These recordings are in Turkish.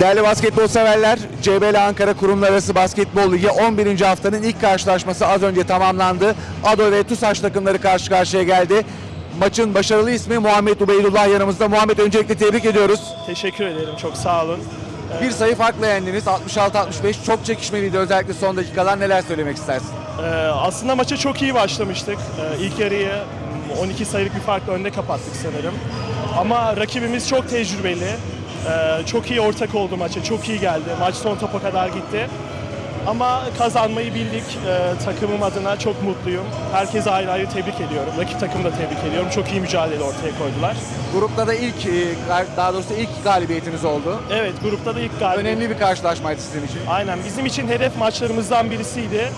Değerli basketbol severler, CBL Ankara Kurumlar Arası Basketbol Ligi 11. haftanın ilk karşılaşması az önce tamamlandı. ADO ve TUSAŞ takımları karşı karşıya geldi. Maçın başarılı ismi Muhammed Ubeydullah yanımızda. Muhammed öncelikle tebrik ediyoruz. Teşekkür ederim. Çok sağ olun. Bir sayı farkla yendiniz. 66-65 çok çekişmeliydi özellikle son dakikalar. Neler söylemek istersin? Ee, aslında maça çok iyi başlamıştık. Ee, ilk yarıyı mm, 12 sayılık bir farkla önde kapattık sanırım. Ama rakibimiz çok tecrübeli. Ee, çok iyi ortak oldu maça. Çok iyi geldi. Maç son topa kadar gitti. Ama kazanmayı bildik. Ee, takımım adına çok mutluyum. Herkese ayrı ayrı tebrik ediyorum. Rakip takımı da tebrik ediyorum. Çok iyi mücadele ortaya koydular. Grupta da ilk, e, daha doğrusu ilk galibiyetiniz oldu. Evet, grupta da ilk galibiyet. Önemli bir karşılaşmaydı sizin için. Aynen bizim için hedef maçlarımızdan birisiydi.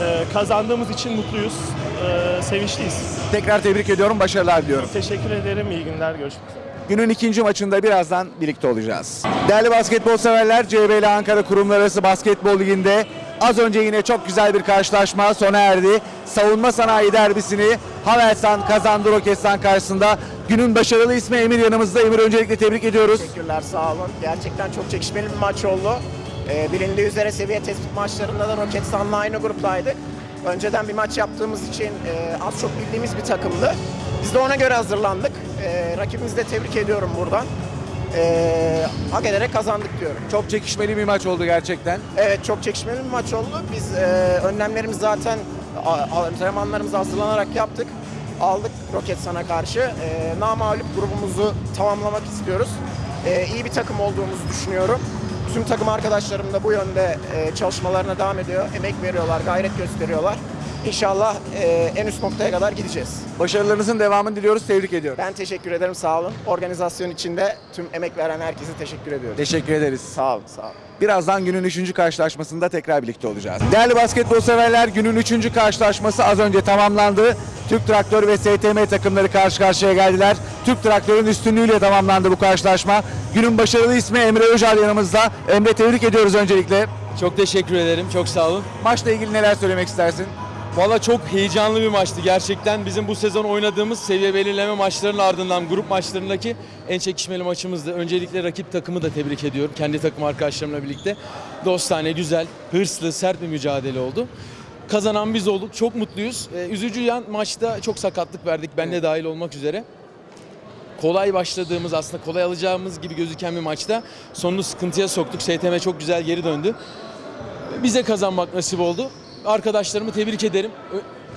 Ee, kazandığımız için mutluyuz, ee, sevinçliyiz. Tekrar tebrik ediyorum, başarılar diliyorum. Teşekkür ederim, iyi günler, görüşmek üzere. Günün ikinci maçında birazdan birlikte olacağız. Değerli basketbol severler, CBL Ankara Kurumlar Arası Basketbol Ligi'nde az önce yine çok güzel bir karşılaşma sona erdi. Savunma sanayi derbisini Havelsan kazandı Roketsan karşısında. Günün başarılı ismi Emir yanımızda. Emir öncelikle tebrik ediyoruz. Teşekkürler sağ olun. Gerçekten çok çekişmeli bir maç oldu. Ee, bilindiği üzere seviye tespit maçlarında da Roketsan'la aynı gruptaydık. Önceden bir maç yaptığımız için e, az çok bildiğimiz bir takımdı. Biz de ona göre hazırlandık. E, rakibimizi de tebrik ediyorum buradan. E, hak ederek kazandık diyorum. Çok çekişmeli bir maç oldu gerçekten. Evet çok çekişmeli bir maç oldu. Biz e, önlemlerimizi zaten antrenmanlarımızı hazırlanarak yaptık. Aldık Roketsan'a karşı. E, namağlup grubumuzu tamamlamak istiyoruz. E, iyi bir takım olduğumuzu düşünüyorum. Tüm takım arkadaşlarım da bu yönde e, çalışmalarına devam ediyor. Emek veriyorlar, gayret gösteriyorlar. İnşallah e, en üst noktaya kadar gideceğiz. Başarılarınızın devamını diliyoruz. Tebrik ediyorum. Ben teşekkür ederim, sağ olun. Organizasyon içinde tüm emek veren herkese teşekkür ediyorum. Teşekkür ederiz. Sağ olun, sağ olun. Birazdan günün 3. karşılaşmasında tekrar birlikte olacağız. Değerli basketbol severler günün 3. karşılaşması az önce tamamlandı. Türk Traktör ve STM takımları karşı karşıya geldiler. Türk Traktör'ün üstünlüğüyle tamamlandı bu karşılaşma. Günün başarılı ismi Emre Öcal yanımızda. Emre tebrik ediyoruz öncelikle. Çok teşekkür ederim. Çok sağ olun. Maçla ilgili neler söylemek istersin? Valla çok heyecanlı bir maçtı. Gerçekten bizim bu sezon oynadığımız seviye belirleme maçlarının ardından grup maçlarındaki en çekişmeli maçımızdı. Öncelikle rakip takımı da tebrik ediyorum. Kendi takım arkadaşlarımla birlikte. Dostane, güzel, hırslı, sert bir mücadele oldu. Kazanan biz olduk. Çok mutluyuz. Ee, üzücü yan maçta çok sakatlık verdik. Ben de dahil olmak üzere. Kolay başladığımız aslında kolay alacağımız gibi gözüken bir maçta sonunu sıkıntıya soktuk. STM çok güzel geri döndü. Bize kazanmak nasip oldu. Arkadaşlarımı tebrik ederim.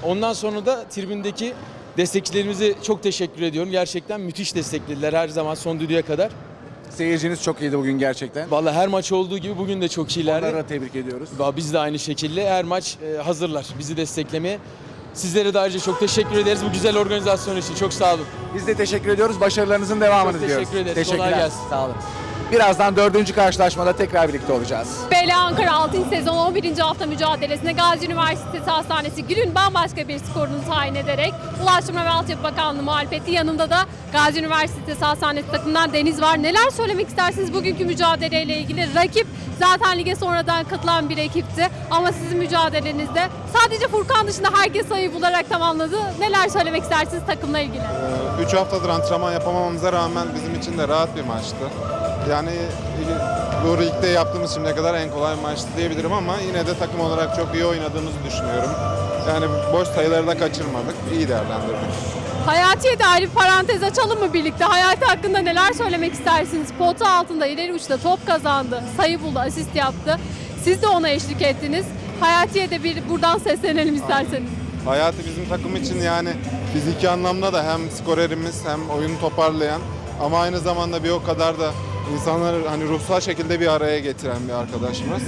Ondan sonra da tribündeki destekçilerimize çok teşekkür ediyorum. Gerçekten müthiş desteklediler her zaman son düdüğe kadar. Seyirciniz çok iyiydi bugün gerçekten. Vallahi her maç olduğu gibi bugün de çok iyilerdi. Onları da tebrik ediyoruz. Biz de aynı şekilde her maç e, hazırlar bizi desteklemeye. Sizlere de ayrıca çok teşekkür ederiz bu güzel organizasyon için. Çok sağ olun. Biz de teşekkür ediyoruz. Başarılarınızın devamını Çok diliyoruz. teşekkür ederiz. Teşekkürler. Kolay gelsin. Sağ olun. Birazdan dördüncü karşılaşmada tekrar birlikte olacağız. BL Ankara 6. sezon 11. hafta mücadelesine Gazi Üniversitesi Hastanesi günün bambaşka bir skorunu tayin ederek Ulaştırma ve Altyapı Bakanlığı muhalefeti yanında da Gazi Üniversitesi Hastanesi takımından Deniz var. Neler söylemek istersiniz bugünkü mücadeleyle ilgili? Rakip zaten lige sonradan katılan bir ekipti ama sizin mücadelenizde sadece Furkan dışında herkes sayı bularak tamamladı. Neler söylemek istersiniz takımla ilgili? 3 haftadır antrenman yapamamamıza rağmen bizim için de rahat bir maçtı. Yani bu ligde yaptığımız şimdiye kadar en kolay maçtı diyebilirim ama yine de takım olarak çok iyi oynadığımızı düşünüyorum. Yani boş sayıları da kaçırmadık, iyi değerlendirdik. Hayati'ye dair bir parantez açalım mı birlikte? Hayati hakkında neler söylemek istersiniz? Pota altında ileri uçta top kazandı, sayı buldu, asist yaptı. Siz de ona eşlik ettiniz. Hayati'ye de bir buradan seslenelim isterseniz. Hayatı bizim takım için yani fiziki anlamda da hem skorerimiz hem oyunu toparlayan ama aynı zamanda bir o kadar da insanları hani ruhsal şekilde bir araya getiren bir arkadaşımız.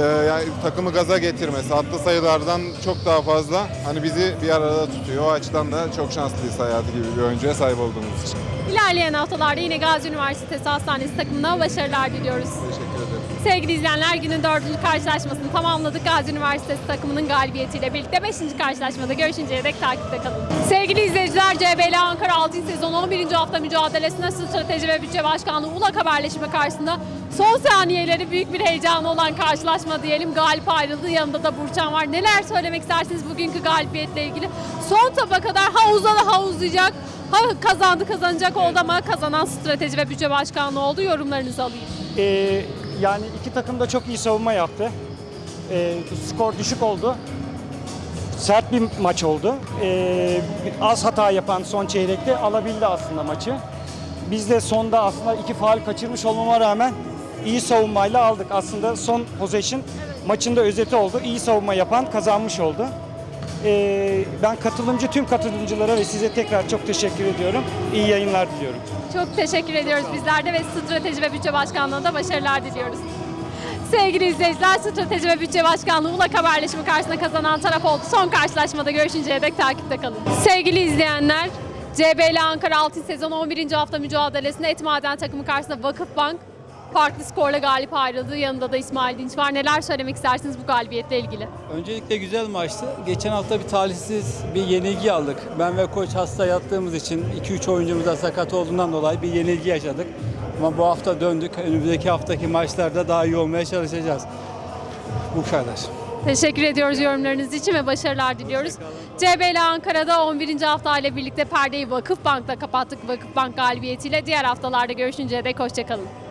Ee, yani takımı gaza getirmesi, atlı sayılardan çok daha fazla hani bizi bir arada tutuyor. O açıdan da çok şanslıyız Hayati gibi bir oyuncuya sahip olduğumuz için. İlerleyen haftalarda yine Gazi Üniversitesi Hastanesi takımına başarılar diliyoruz. Sevgili izleyenler günün dördüncü karşılaşmasını tamamladık. Gazi Üniversitesi takımının galibiyetiyle birlikte beşinci karşılaşmada görüşünceye dek takipte kalın. Sevgili izleyiciler CBL Ankara 6. sezon 11. hafta mücadelesinde strateji ve bütçe başkanlığı ULAK haberleşme karşısında son saniyeleri büyük bir heyecanı olan karşılaşma diyelim. Galip ayrıldı. Yanında da Burçan var. Neler söylemek istersiniz bugünkü galibiyetle ilgili? Son topa kadar ha uzadı ha uzayacak. Ha kazandı kazanacak oldu ama kazanan strateji ve bütçe başkanlığı oldu. Yorumlarınızı alayım. Ee, Yani iki takım da çok iyi savunma yaptı. Ee, skor düşük oldu. Sert bir maç oldu. Ee, az hata yapan son çeyrekte alabildi aslında maçı. Biz de sonda aslında iki faal kaçırmış olmama rağmen iyi savunmayla aldık. Aslında son possession maçın da özeti oldu. İyi savunma yapan kazanmış oldu. Ee, ben katılımcı tüm katılımcılara ve size tekrar çok teşekkür ediyorum. İyi yayınlar diliyorum. Çok teşekkür ediyoruz bizler de ve Strateji ve Bütçe Başkanlığı'na başarılar diliyoruz. Sevgili izleyiciler, Strateji ve Bütçe Başkanlığı Ulak Haberleşme karşısında kazanan taraf oldu. Son karşılaşmada görüşünceye dek takipte kalın. Sevgili izleyenler, CBL Ankara Altın Sezon 11. hafta mücadelesinde Etmaden takımı karşısında Vakıfbank farklı skorla galip ayrıldı. Yanında da İsmail Dinç var. Neler söylemek istersiniz bu galibiyetle ilgili? Öncelikle güzel maçtı. Geçen hafta bir talihsiz bir yenilgi aldık. Ben ve koç hasta yattığımız için 2-3 oyuncumuz da sakat olduğundan dolayı bir yenilgi yaşadık. Ama bu hafta döndük. Önümüzdeki haftaki maçlarda daha iyi olmaya çalışacağız. Bu kadar. Teşekkür ediyoruz yorumlarınız için ve başarılar diliyoruz. CBL Ankara'da 11. hafta ile birlikte perdeyi Vakıfbank'ta kapattık. Vakıfbank galibiyetiyle diğer haftalarda görüşünceye dek hoşçakalın.